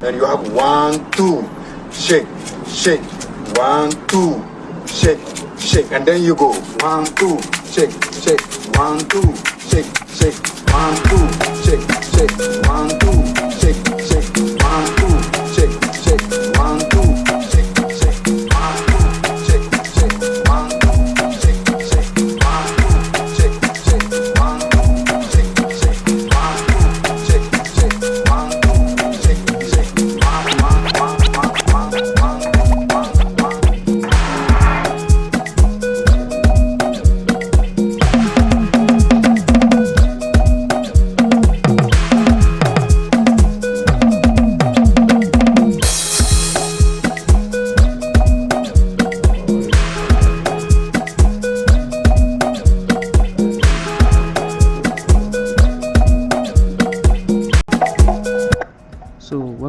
Then you have one, two, shake, shake, one, two, shake, shake, and then you go one, two, shake, shake, one, two, shake, shake, one, two, shake,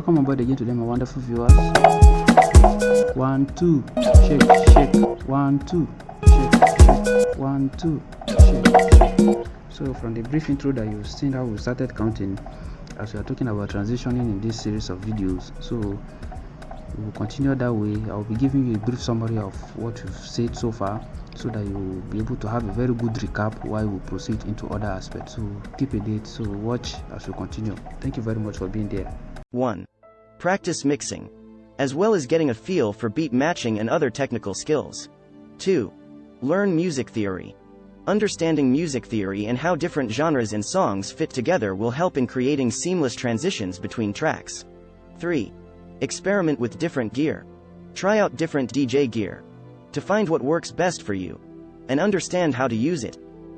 welcome aboard again today my wonderful viewers. One two shake shake one two shake shake one two shake. So from the brief intro that you've seen how we started counting as we are talking about transitioning in this series of videos. So we will continue that way. I will be giving you a brief summary of what we've said so far so that you will be able to have a very good recap while we proceed into other aspects. So keep a date. So watch as we continue. Thank you very much for being there. 1. Practice mixing, as well as getting a feel for beat matching and other technical skills. 2. Learn music theory. Understanding music theory and how different genres and songs fit together will help in creating seamless transitions between tracks. 3. Experiment with different gear. Try out different DJ gear to find what works best for you and understand how to use it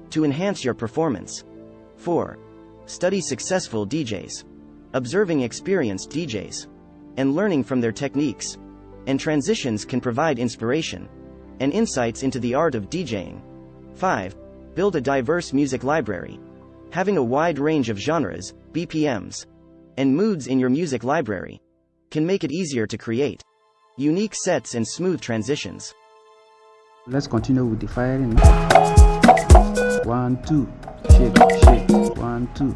to enhance your performance. 4. Study successful DJs observing experienced DJs, and learning from their techniques and transitions can provide inspiration and insights into the art of DJing. 5. Build a diverse music library. Having a wide range of genres, BPMs, and moods in your music library can make it easier to create unique sets and smooth transitions. Let's continue with the firing. One, two, shake, shake. One, two,